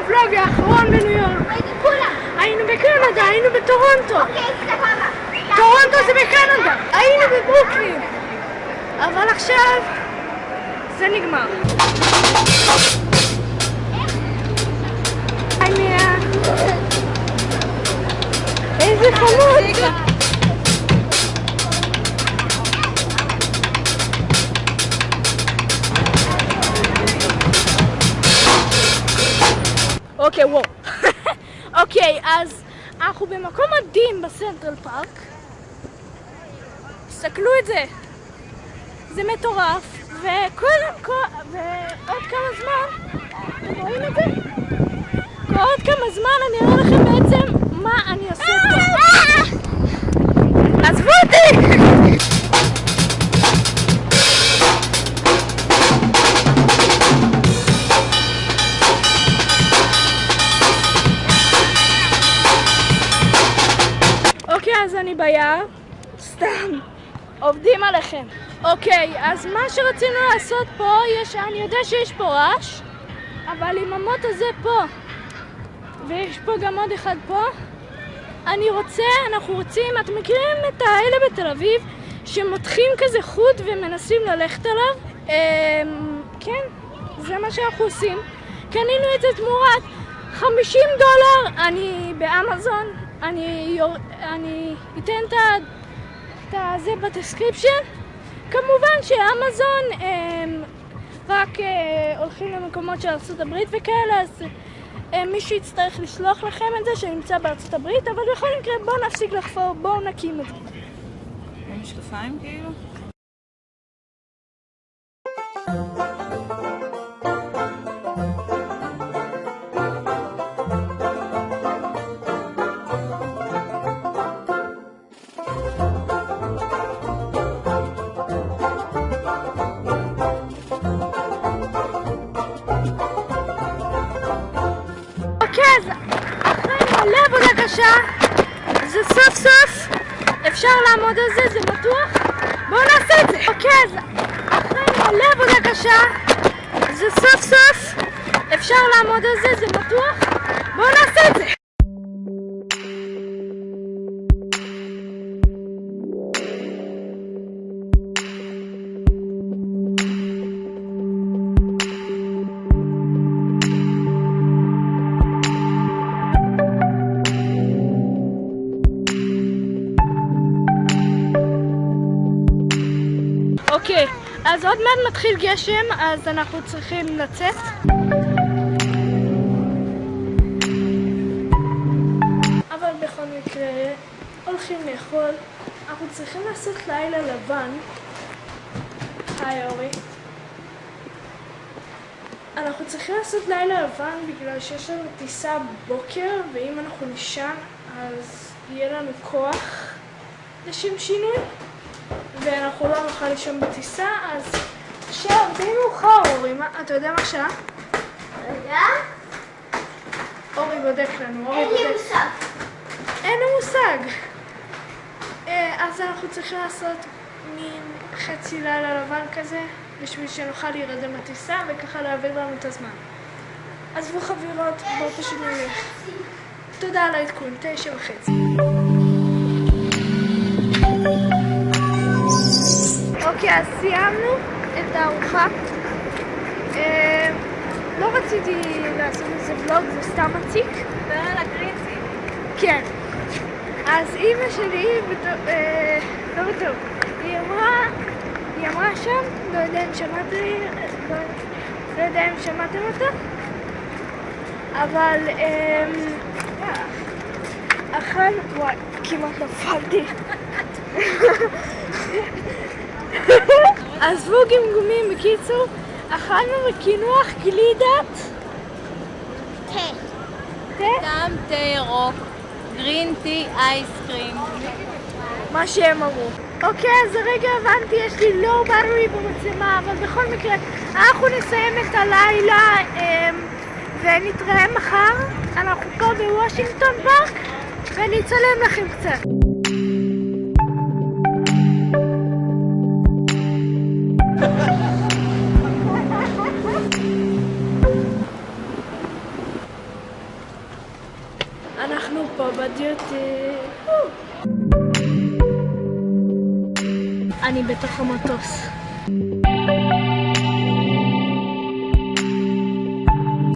בוולוג האחרון בניו יורק. היינו בקנדה, היינו בטורונטו. טורונטו זה בקנדה. היינו בברוקלין. אבל עכשיו זה נגמר. מיה. איזה חמוד. אוקיי, וואו. אוקיי, אז אנחנו במקום מדהים בסנטרל פארק. תסתכלו את זה. זה מטורף, וקודם כל, ועוד כמה זמן, אתם רואים את זה? ועוד כמה זמן אני אראה לכם בעצם ביער. סתם. עובדים עליכם. אוקיי, אז מה שרצינו לעשות פה, יש, אני יודע שיש פה רעש, אבל עם המוט הזה פה, ויש פה גם עוד אחד פה, אני רוצה, אנחנו רוצים, אתם מכירים את האלה בתל אביב, שמותחים כזה חוט ומנסים ללכת עליו? אמ, כן, זה מה שאנחנו עושים. קנינו את זה תמורת 50 דולר, אני באמזון, אני. אני אתן את ה... את הזה ב description. כמובן שאמזון הם רק אה, הולכים למקומות של ארה"ב וכאלה, אז אה, מישהו יצטרך לשלוח לכם את זה שנמצא בארצות הברית, אבל בכל מקרה בואו נפסיק לחפור, בואו נקים את זה. משקפיים כאילו? מלא עבודה קשה, זה סוף סוף אפשר לעמוד על זה, זה בטוח. בואו נעשה את זה. אוקיי, אז אחרי מלא עבודה קשה, זה סוף סוף אפשר לעמוד על זה, זה בטוח. בואו נעשה את זה. אז עוד מעט מתחיל גשם, אז אנחנו צריכים לצאת. אבל בכל מקרה, הולכים לאכול. אנחנו צריכים לעשות לילה לבן. היי אורי. אנחנו צריכים לעשות לילה לבן בגלל שיש לנו טיסה בבוקר, ואם אנחנו נישן אז יהיה לנו כוח לשם שינוי. ואנחנו לא נוכל לישון בטיסה, אז עכשיו די מאוחר אורי, מה, אתה יודע מה השעה? רגע, אורי בודק לנו, אורי אין לי בודק. מושג. אין לי מושג. אה, אז אנחנו צריכים לעשות מין חצי לילה לבן כזה, בשביל שנוכל להירדם בטיסה וככה להעביר לנו את הזמן. עזבו חבירות, בואו פשוט נלך. תודה על העדכון, תשע וחצי. אוקיי, אז סיימנו את הארוחה. אה, לא רציתי לעשות איזה ולוג, זה סתם מציק. דבר על הגריצי. כן. אז אימא שלי, אה, לא בטוב, היא אמרה, היא אמרה שם, לא יודע אם שמעתי, לא, לא יודע אם שמעתם אותה, אבל אה, אכל, וואי, כמעט נפלתי. עזבו גמגומים, בקיצור, אכלנו בקינוח גלידת תה. תה, גם תה ירוק, גרין טי אייסקרים. מה שהם אמרו. אוקיי, אז הרגע הבנתי, יש לי לואו באטרי במצלמה, אבל בכל מקרה, אנחנו נסיים את הלילה אמ, ונתראה מחר. אנחנו פה בוושינגטון פארק, ואני אצלם לכם קצת. אנחנו פה בדיוטי. אני בתוך המטוס.